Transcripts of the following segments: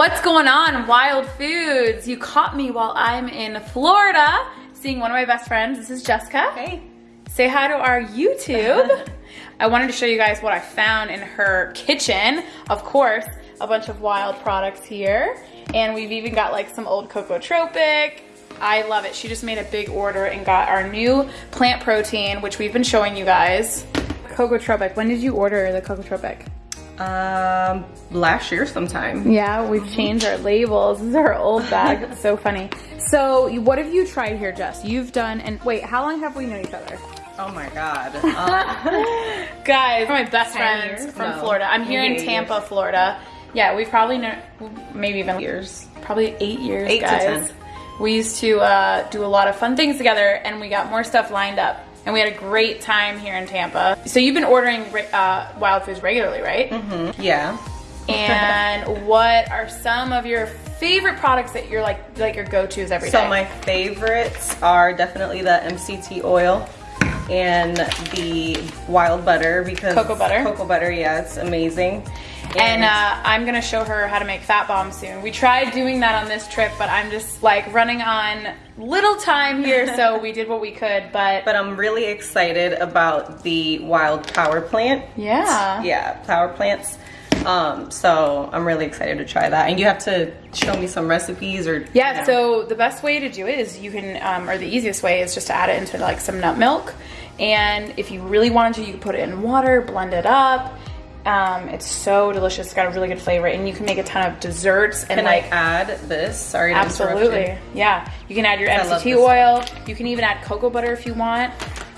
What's going on, Wild Foods? You caught me while I'm in Florida, seeing one of my best friends. This is Jessica. Hey. Say hi to our YouTube. I wanted to show you guys what I found in her kitchen. Of course, a bunch of wild products here. And we've even got like some old Cocotropic. I love it. She just made a big order and got our new plant protein, which we've been showing you guys. Cocotropic. When did you order the Cocotropic? Um, last year sometime. Yeah, we've changed our labels. This is our old bag. It's so funny. So, what have you tried here, Jess? You've done, and wait, how long have we known each other? Oh my god. Uh, Guys, my best friends years? from No, Florida. I'm here in maybe eight Tampa, years. Florida. Yeah, we've probably known, maybe even years. probably eight years, Eight to 10. We used to uh, do a lot of fun things together, and we got more stuff lined up. And we had a great time here in Tampa. So you've been ordering uh, Wild Foods regularly, right? Mm-hmm. Yeah. And what are some of your favorite products that you're like like your go-tos every day? So my favorites are definitely the MCT oil and the wild butter because Cocoa butter? Cocoa butter, yeah, it's amazing. And uh, I'm gonna show her how to make fat bombs soon. We tried doing that on this trip, but I'm just like running on little time here, so we did what we could. But, but I'm really excited about the wild power plant. yeah, Yeah, power plants. Um, so I'm really excited to try that. And you have to show me some recipes or yeah. you know. So the best way to do it is you can, um, or the easiest way is just to add it into like some nut milk. And if you really wanted to, you could put it in water, blend it up. Um, it's so delicious. It's got a really good flavor, and you can make a ton of desserts and Can like I add this? Sorry to Absolutely. you. Yeah. You can add your MCT oil. You can even add cocoa butter if you want,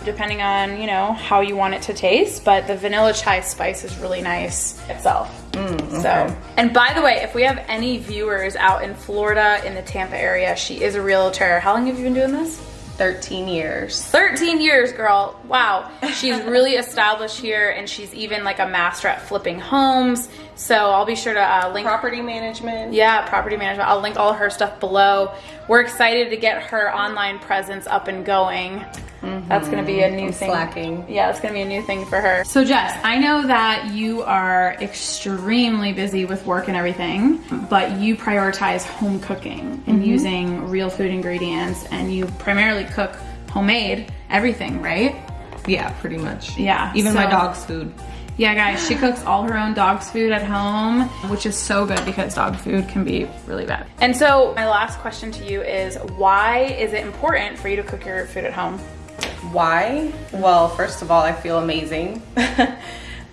depending on, you know, how you want it to taste. But the vanilla chai spice is really nice itself. Mm, So, and by the way, if we have any viewers out in Florida in the Tampa area, she is a realtor. How long have you been doing this? 13 years. 13 years, girl. Wow. She's really established here and she's even like a master at flipping homes. So I'll be sure to uh, link Property management. yeah, property management. I'll link all her stuff below. We're excited to get her online presence up and going. That's gonna be a mm-hmm. new I'm thing. slacking. Yeah, it's gonna be a new thing for her. So Jess, I know that you are extremely busy with work and everything, but you prioritize home cooking and mm-hmm. using real food ingredients, and you primarily cook homemade everything, right? Yeah, pretty much. Yeah, Even my dog's food. Yeah, guys, she cooks all her own dog's food at home, which is so good because dog food can be really bad. And so, my last question to you is why is it important for you to cook your food at home? Why? Well, first of all, I feel amazing.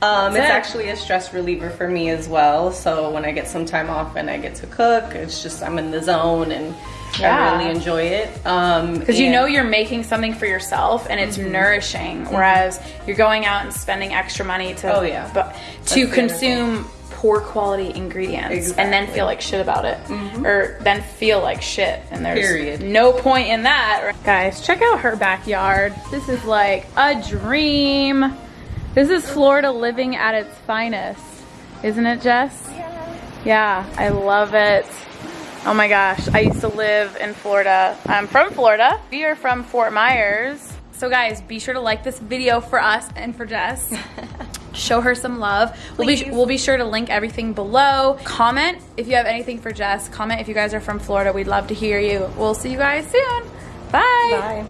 um, it's actually a stress reliever for me as well. So when I get some time off and I get to cook, it's just I'm in the zone and Yeah. I really enjoy it. Um, Because you know you're making something for yourself and it's nourishing, whereas you're going out and spending extra money to Oh, yeah. That's to consume poor quality ingredients and then feel like shit about it, mm-hmm. or then feel like shit. And there's Period. no point in that. Guys, check out her backyard. This is like a dream. This is Florida living at its finest, isn't it, Jess? yeah, Yeah, I love it. Oh my gosh, I used to live in Florida. I'm from Florida. We are from Fort Myers. So guys, be sure to like this video for us and for Jess. Show her some love. We'll be we'll be sure to link everything below. Comment if you have anything for Jess. Comment if you guys are from Florida. We'd love to hear you. We'll see you guys soon. Bye. Bye.